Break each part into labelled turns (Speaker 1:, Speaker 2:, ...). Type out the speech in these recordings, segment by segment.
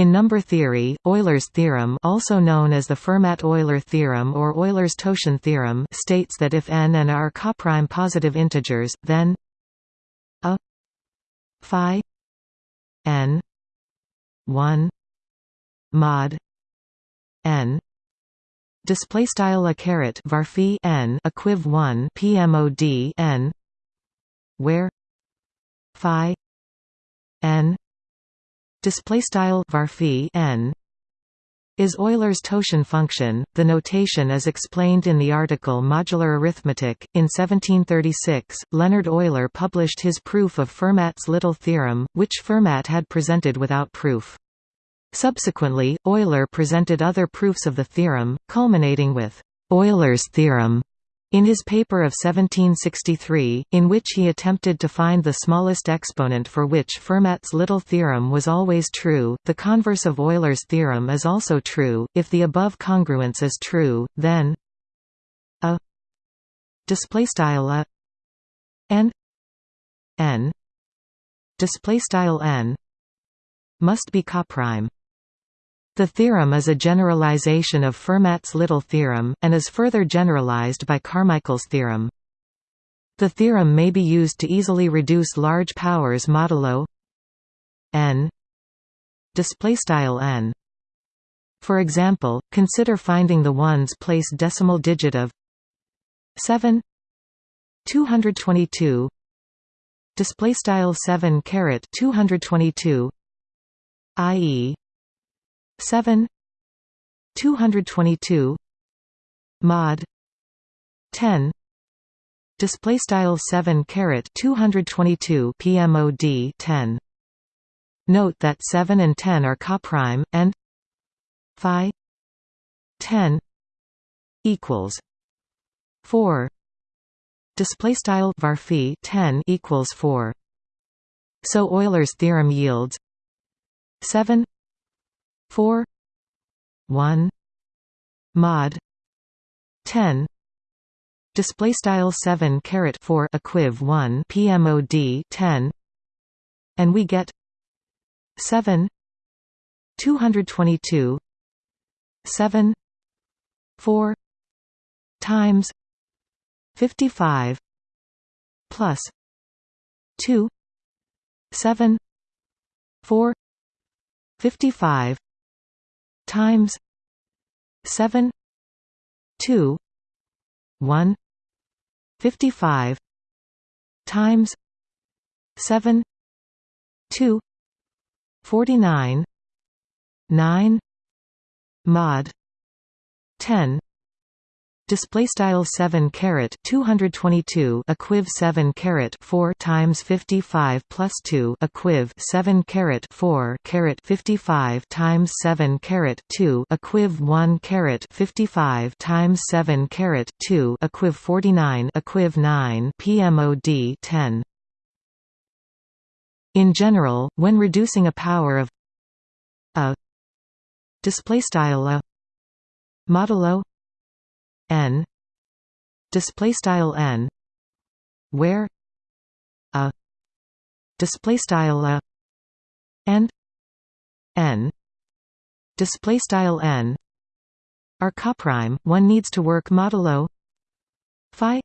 Speaker 1: In number theory, Euler's theorem also known as the Fermat-Euler theorem or Euler's-Totient theorem states that if n and r are coprime positive integers, then a phi n 1 mod n display style a caret var n equiv 1 pmod n where phi n display style varphi n is Euler's Totient function. The notation is explained in the article Modular Arithmetic. In 1736, Leonhard Euler published his proof of Fermat's little theorem, which Fermat had presented without proof. Subsequently, Euler presented other proofs of the theorem, culminating with Euler's theorem, in his paper of 1763, in which he attempted to find the smallest exponent for which Fermat's little theorem was always true, the converse of Euler's theorem is also true. If the above congruence is true, then a display style a and n display style n must be coprime. The theorem is a generalization of Fermat's little theorem, and is further generalized by Carmichael's theorem. The theorem may be used to easily reduce large powers modulo n n. For example, consider finding the ones place decimal digit of 7 222 display style 7 caret 222 i.e 7 222 mod 10 display style 7 caret 222 pmod 10 note that 7 and 10 are coprime and phi 10 equals 4 display style var 10 equals 4 so Euler's theorem yields 7 4 1 mod 10 display style 7 caret 4 equiv 1 pmod 10 and we get 7 222 7 4 times 55 plus 2 7 4 55 times 7 2 1 55 times 7 2 49 9 mod 10 display style 7 caret 222 equiv 7 caret 4 times 55 plus 2 equiv 7 caret 4 caret 55 times 7 caret 2 equiv 1 caret 55 times 7 caret 2 equiv 49 equiv 9 pmod 10 in general when reducing a power of a display style a modulo n. Display style n. Where? A. Display style a. And n. Display style n. Are coprime one needs to work modulo phi.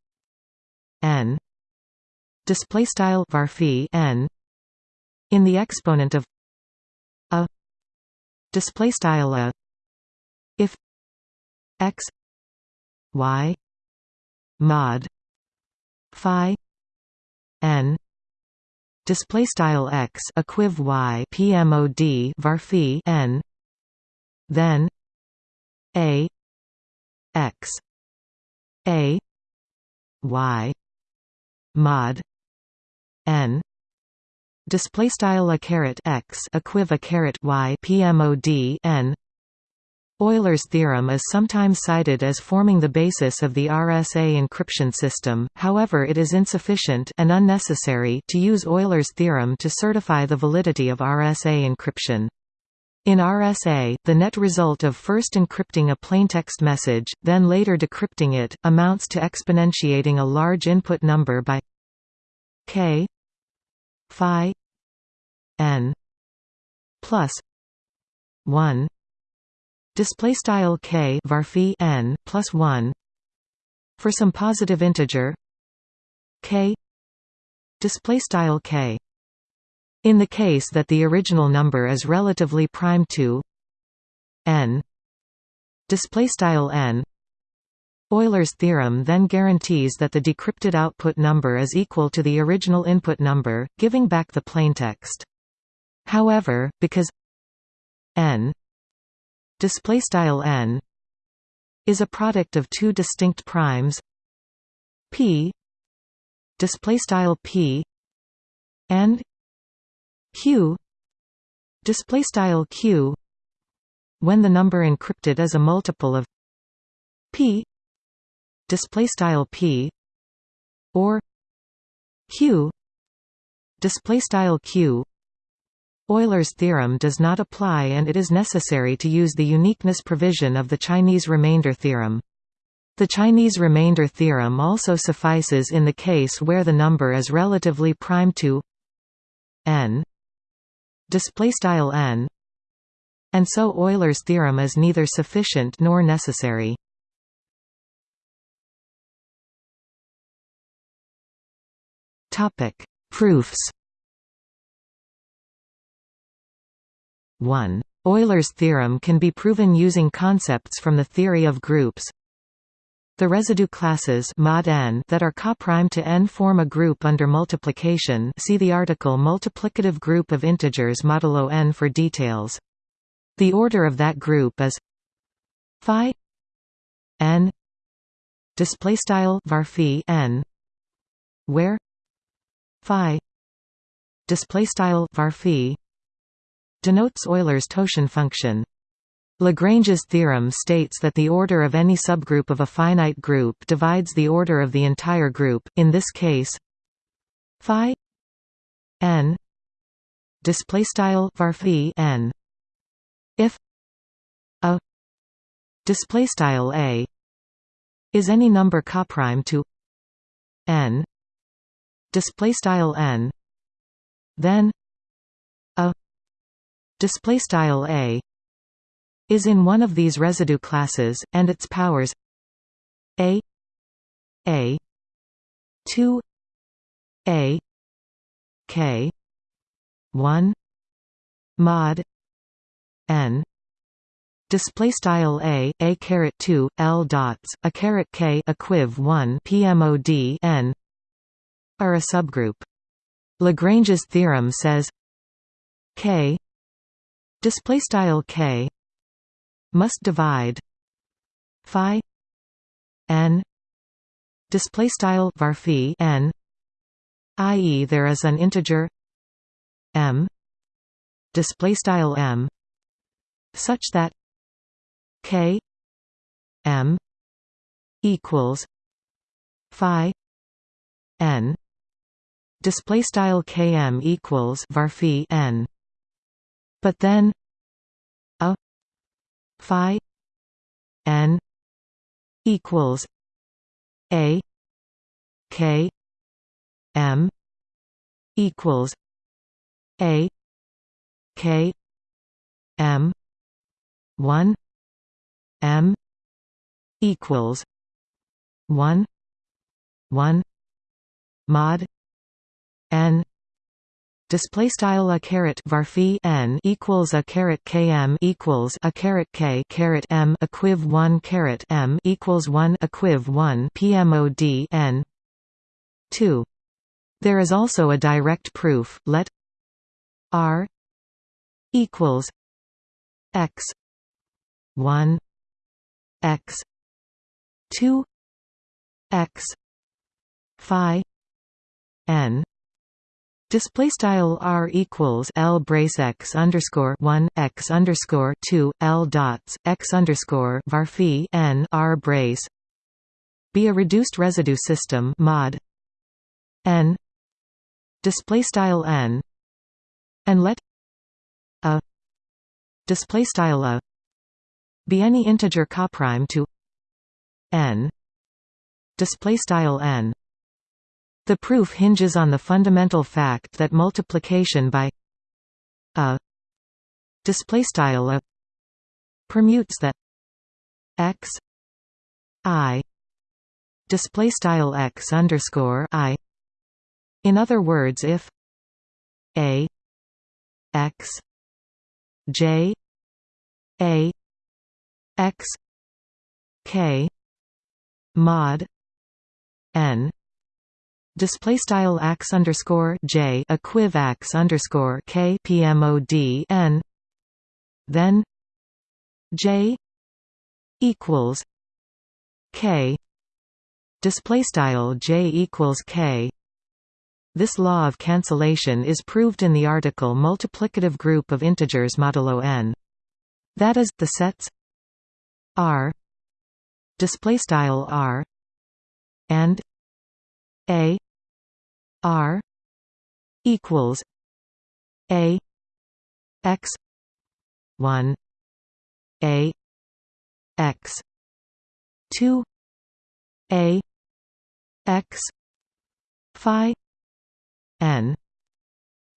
Speaker 1: N. Display style var n. In the exponent of a. Display style a. If x y mod phi n display style x equiv y pmod var n then a x a y mod n display style a caret x equiv a caret y pmod n Euler's theorem is sometimes cited as forming the basis of the RSA encryption system, however it is insufficient and unnecessary to use Euler's theorem to certify the validity of RSA encryption. In RSA, the net result of first encrypting a plaintext message, then later decrypting it, amounts to exponentiating a large input number by k phi n plus 1 display style k var n plus 1 for some positive integer k display style k in the case that the original number is relatively prime to n display style n Euler's theorem then guarantees that the decrypted output number is equal to the original input number, giving back the plaintext. However, because n display style n is a product of two distinct primes p display style p and q display style q when the number encrypted is a multiple of p display style p or q display style q Euler's theorem does not apply and it is necessary to use the uniqueness provision of the Chinese remainder theorem. The Chinese remainder theorem also suffices in the case where the number is relatively prime to n n and so Euler's theorem is neither sufficient nor necessary. Topic: Proofs. 1. Euler's theorem can be proven using concepts from the theory of groups. The residue classes mod n that are coprime to n form a group under multiplication see the article multiplicative group of integers modulo n for details. The order of that group is phi n display style var n where phi display style var denotes Euler's totient function. Lagrange's theorem states that the order of any subgroup of a finite group divides the order of the entire group. In this case, phi n display style var n if a display style a is any number coprime to n display style n then display style a is in one of these residue classes and its powers a a 2 a k 1 mod n display style a a caret 2 l dots a caret k equiv 1 pmod n are a subgroup. Lagrange's theorem says k display style k. Must divide. Phi. N. Display style var n. I.e. there is an integer. M. Display style m. Such that k. M. equals phi. N. Display style km equals var n but then a phi n equals a k m equals a k m 1 m equals 1 1 mod n display style a caret var n equals a caret km equals a caret k caret m equiv 1 caret m equals 1 equiv 1 pmod n. 2 there is also a direct proof let r equals x 1 x 2 x phi n Display style r equals l brace x underscore one x underscore two l dots x underscore var n r brace. Be a reduced residue system mod. N. Display style n. And let a display style a be any integer coprime to n. Display style n the proof hinges on the fundamental fact that multiplication by a display style a permutes the x i display style x underscore i. In other words, if a x j a x k mod n display style x underscore j equiv x underscore k pmod n then j equals k display style j equals k. This law of cancellation is proved in the article multiplicative group of integers modulo n. That is the sets r display style r and a r equals a x 1 a x 2 a x phi n.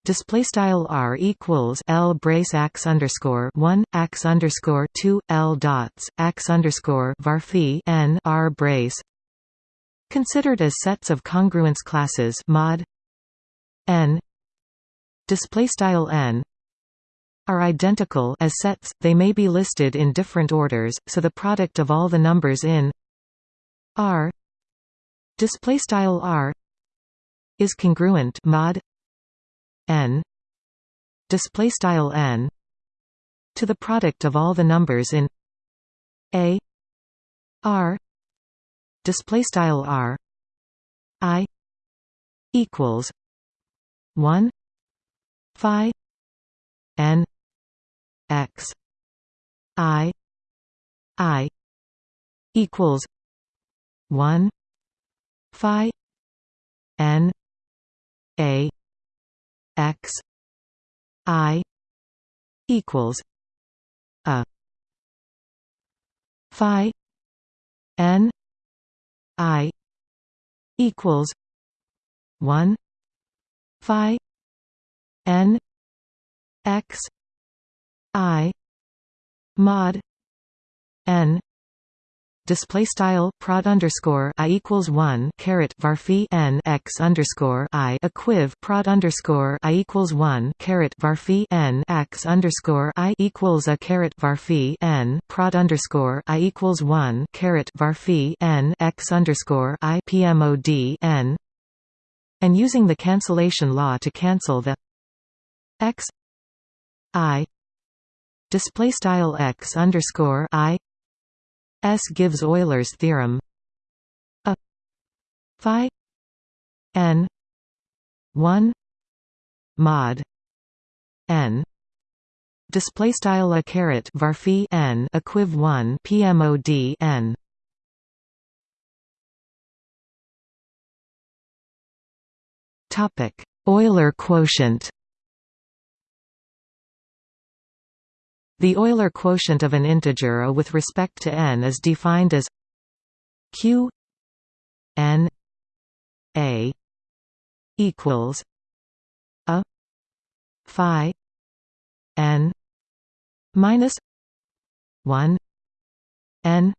Speaker 1: Display style r equals l brace x underscore one x underscore two l dots x underscore var n r brace considered as sets of congruence classes mod n. Display style n are identical as sets they may be listed in different orders so the product of all the numbers in r display style r is congruent mod n. Display style n to the product of all the numbers in a r display style r i equals 1 phi n x i i equals 1 phi n a x i equals a phi n i equals 1 phi n x i mod n display style prod underscore i equals one caret varphi n x underscore i equiv prod underscore i equals one caret varphi n x underscore i equals a caret varphi n prod underscore i equals one caret varphi n x underscore i pmod n. And using the cancellation law to cancel the x i display style x underscore i S. Gives Euler's theorem. A. Phi. N. 1 mod. N. Display style a caret var n equiv 1 pmod n. Topic. Euler quotient The Euler quotient of an integer A with respect to n is defined as q n a equals a phi n minus 1 n.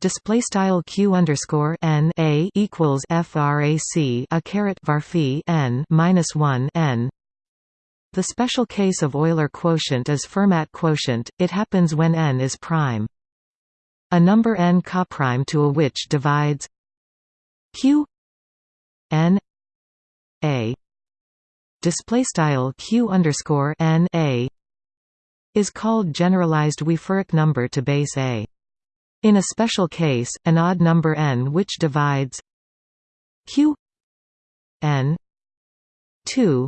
Speaker 1: Display style q underscore n a equals frac a caret var n minus 1 n the special case of Euler quotient is Fermat quotient, it happens when n is prime. A number n coprime to a which divides q n a display style q underscore n a is called generalized Wieferich number to base a. In a special case, an odd number n which divides q n 2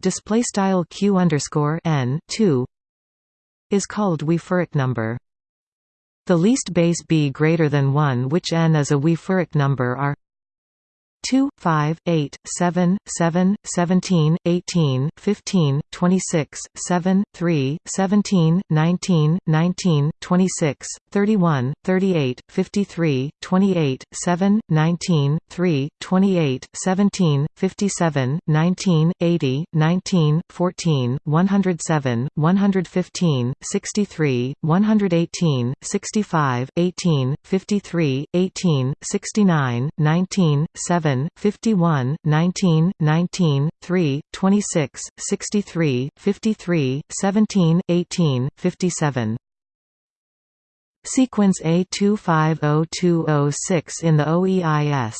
Speaker 1: display style q underscore n 2 is called Wieferich number. The least base b greater than 1 which n is a Wieferich number are 2, 5, 8, 7, 7, 17, 18, 15, 26, 7, 3, 17, 19, 19, 26, 31, 38, 53, 28, 7, 19, 3, 28, 17, 57, 19, 80, 19, 14, 107, 115, 63, 118, 65, 18, 53, 18, 69, 19, 7, 51, 19, 19, 3, 26, 63, 53, 17, 18, 57. Sequence A250206 in the OEIS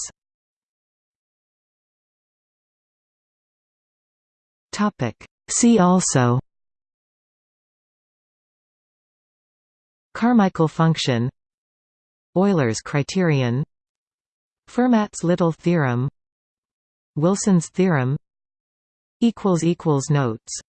Speaker 1: Topic. See also Carmichael function Euler's criterion Fermat's Little theorem Wilson's theorem Notes